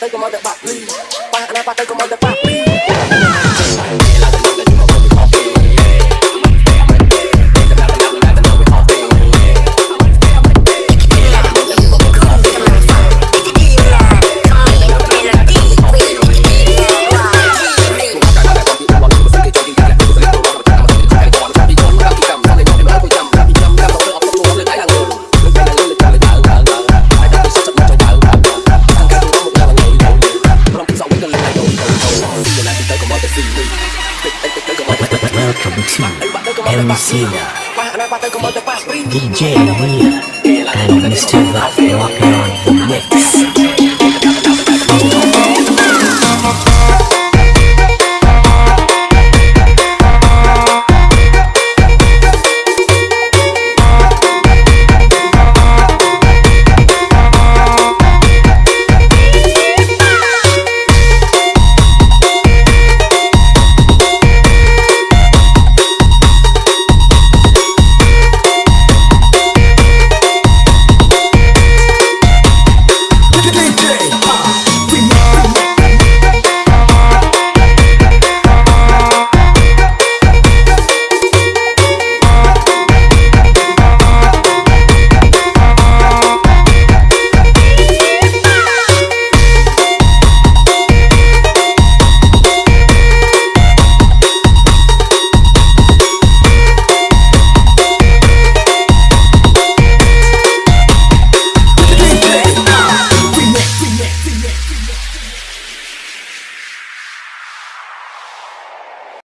ទៅកុំឲ្យតែបាក់លីបាក់ណាបាក់ទៅកុំឲ្យតែ Welcome to Elusina, DJ Mia and Mr. Vape on the mix.